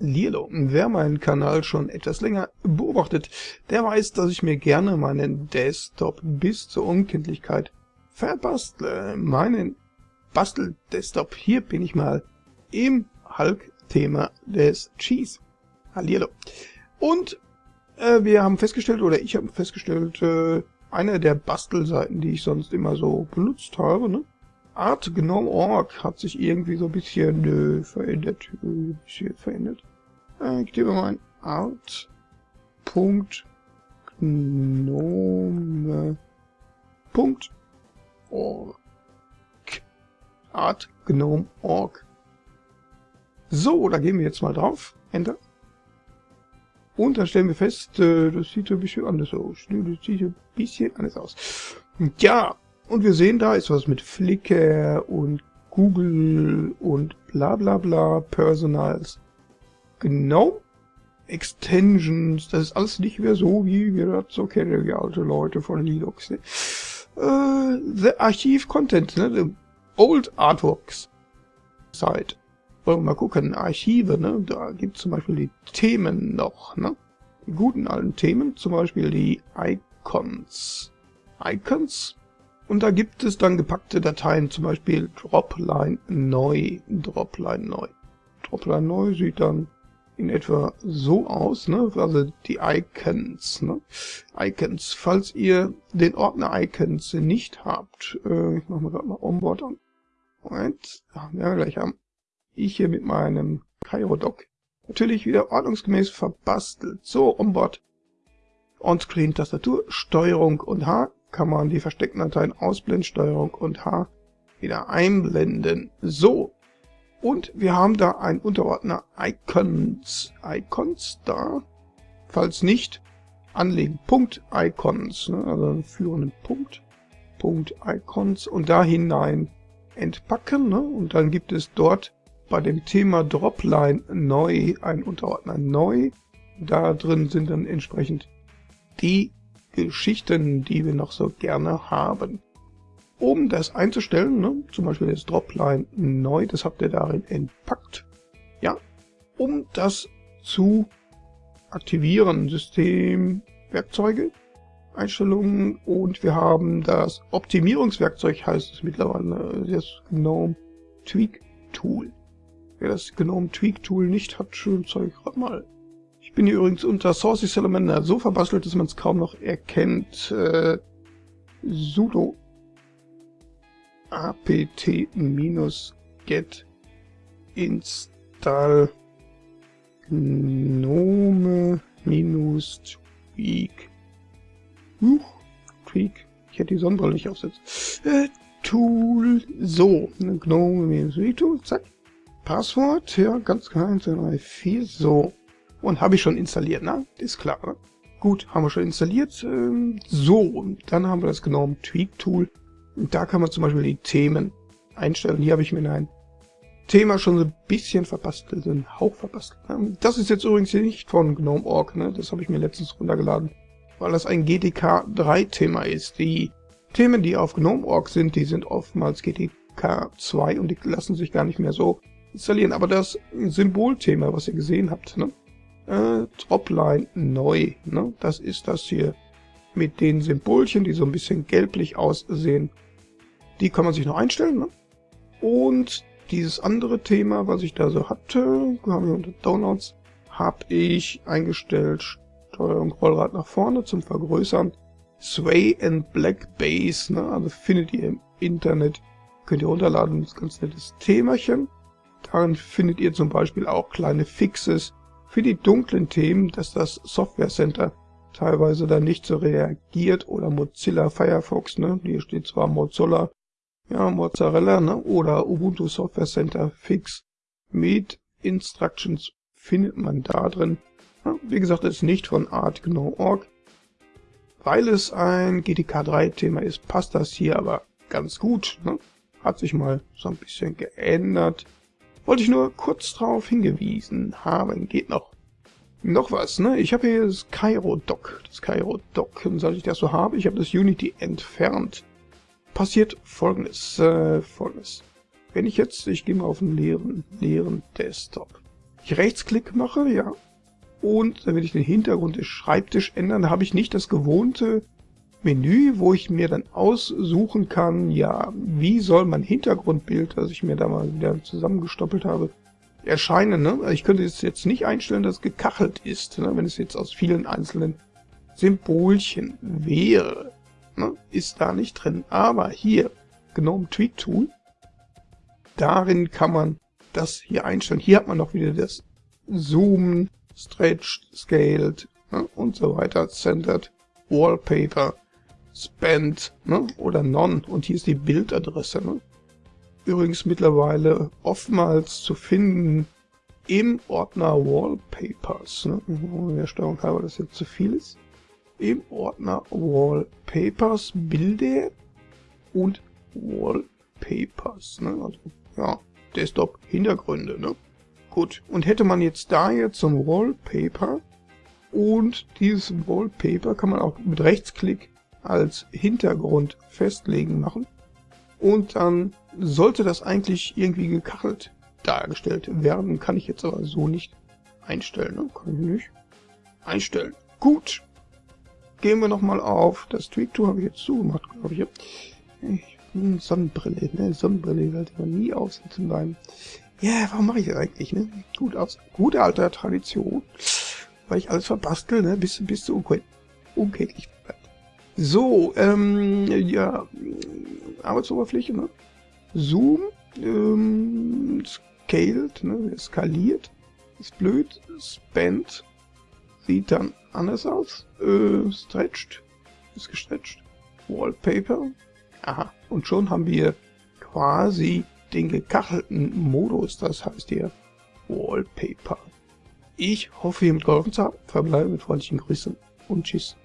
Lilo. Wer meinen Kanal schon etwas länger beobachtet, der weiß, dass ich mir gerne meinen Desktop bis zur Unkenntlichkeit verbastle. Meinen Bastel-Desktop. Hier bin ich mal im Hulk-Thema des Cheese. Hallihallo. Und äh, wir haben festgestellt, oder ich habe festgestellt, äh, eine der Bastelseiten, die ich sonst immer so benutzt habe, ne? Art Gnome.org hat sich irgendwie so ein bisschen äh, verändert. Äh, bisschen verändert. Äh, ich gebe mal ein art.gnome.org. Art Gnome.org. So, da gehen wir jetzt mal drauf. Enter. Und dann stellen wir fest, äh, das sieht ein bisschen anders aus. Das sieht ein bisschen anders aus. Ja, und wir sehen, da ist was mit Flickr und Google und bla bla bla, Personals. Genau. Extensions, das ist alles nicht mehr so, wie wir das so kennen, wie alte Leute von Linux. Ne? Äh, the Archive Content, ne? The Old Artworks Site. Wollen wir mal gucken, Archive, ne? Da gibt es zum Beispiel die Themen noch, ne? Die guten alten Themen, zum Beispiel die Icons. Icons? Und da gibt es dann gepackte Dateien, zum Beispiel Dropline neu, Dropline neu. Dropline neu sieht dann in etwa so aus, ne? Also die Icons, ne? Icons. Falls ihr den Ordner Icons nicht habt, äh, ich mache mal gerade mal Onboard an. Moment, ja, wir gleich haben ich hier mit meinem Cairo-Dock natürlich wieder ordnungsgemäß verbastelt. So, Onboard, On-Screen-Tastatur, Steuerung und H kann man die versteckten Dateien ausblenden, Steuerung und H wieder einblenden. So, und wir haben da einen Unterordner Icons. Icons da. Falls nicht, anlegen. Punkt Icons. Ne? Also einen führenden Punkt. Punkt Icons. Und da hinein entpacken. Ne? Und dann gibt es dort bei dem Thema Dropline neu, ein Unterordner neu. Da drin sind dann entsprechend die Geschichten, die wir noch so gerne haben. Um das einzustellen, ne, zum Beispiel das Dropline neu, das habt ihr darin entpackt. Ja, um das zu aktivieren, System, Werkzeuge, Einstellungen und wir haben das Optimierungswerkzeug, heißt es mittlerweile, das GNOME Tweak Tool. Wer das GNOME Tweak Tool nicht hat, schön ich gerade mal. Ich bin hier übrigens unter Sources Salamander so verbastelt, dass man es kaum noch erkennt. Äh, sudo apt-get install gnome-tweak. Huch, tweak. Ich hätte die Sonnenbrille nicht aufsetzen. Äh, Tool. So, gnome-tweak Tool, zack. Passwort, ja, ganz klar, 1, 2, 3, 4, so. Und habe ich schon installiert, ne? Ist klar, ne? Gut, haben wir schon installiert. Ähm, so, dann haben wir das genommen Tweak Tool. Da kann man zum Beispiel die Themen einstellen. Hier habe ich mir ein Thema schon so ein bisschen verbastelt, einen Hauch verbastelt. Ne? Das ist jetzt übrigens hier nicht von GNOME.org, ne? Das habe ich mir letztens runtergeladen, weil das ein GTK 3 Thema ist. Die Themen, die auf GNOME.org sind, die sind oftmals GTK 2 und die lassen sich gar nicht mehr so installieren. Aber das Symbolthema, was ihr gesehen habt, ne? Äh, Dropline neu, ne? Das ist das hier mit den Symbolchen, die so ein bisschen gelblich aussehen. Die kann man sich noch einstellen, ne? Und dieses andere Thema, was ich da so hatte, haben wir unter Downloads, habe ich eingestellt Steuerung Rollrad nach vorne zum Vergrößern. Sway and Black Base, ne? also findet ihr im Internet, könnt ihr runterladen, das ganz nettes Themachen. Darin findet ihr zum Beispiel auch kleine Fixes für die dunklen Themen, dass das Software Center teilweise dann nicht so reagiert oder Mozilla Firefox, ne? Hier steht zwar Mozilla, ja, Mozzarella, ne? Oder Ubuntu Software Center Fix mit Instructions findet man da drin. Ja, wie gesagt, ist nicht von ArtGNOME.org. Weil es ein GTK 3 Thema ist, passt das hier aber ganz gut. Ne? Hat sich mal so ein bisschen geändert. Wollte ich nur kurz darauf hingewiesen haben. Geht noch. Noch was, ne? Ich habe hier das Cairo-Dock. Das Cairo-Dock. Und seit ich das so habe, ich habe das Unity entfernt. Passiert folgendes. Äh, folgendes. Wenn ich jetzt, ich gehe mal auf einen leeren, leeren Desktop. ich Rechtsklick mache, ja, und dann will ich den Hintergrund des Schreibtisch ändern, habe ich nicht das gewohnte Menü, wo ich mir dann aussuchen kann, ja, wie soll mein Hintergrundbild, das ich mir da mal wieder zusammengestoppelt habe, erscheinen. Ne? Also ich könnte es jetzt nicht einstellen, dass es gekachelt ist, ne? wenn es jetzt aus vielen einzelnen Symbolchen wäre. Ne? Ist da nicht drin. Aber hier, GNOME Tweak Tool, darin kann man das hier einstellen. Hier hat man noch wieder das Zoom, Stretched, Scaled ne? und so weiter, Centered, Wallpaper, Spent ne? oder None. Und hier ist die Bildadresse. Ne? Übrigens mittlerweile oftmals zu finden im Ordner Wallpapers. Ne? Steuerung halber, das jetzt zu viel ist im Ordner Wallpapers Bilder und Wallpapers. Ne? Also, ja, Desktop-Hintergründe. Ne? Gut, und hätte man jetzt da jetzt so Wallpaper und dieses Wallpaper kann man auch mit Rechtsklick als Hintergrund festlegen machen. Und dann sollte das eigentlich irgendwie gekachelt dargestellt werden. Kann ich jetzt aber so nicht einstellen. Ne? Kann ich nicht einstellen. Gut, gehen wir nochmal auf. Das Tweak-Tool habe ich jetzt zugemacht, glaube ich. ich hm, Sonnenbrille, ne? Sonnenbrille sollte man nie aufsetzen beim... Ja, warum mache ich das eigentlich, ne? Gut aus. Gute alte Tradition. Weil ich alles verbastel, ne? Bis, bis zu unkenntlich bleibt. So, ähm, ja, Arbeitsoberfläche, ne? Zoom, ähm, scaled, ne? Skaliert. Ist blöd. Spent. Sieht dann anders aus. Äh, stretched. Ist gestretched. Wallpaper. Aha. Und schon haben wir quasi den gekachelten Modus. Das heißt hier Wallpaper. Ich hoffe, ihr mit geholfen zu haben. Verbleibe mit freundlichen Grüßen und Tschüss.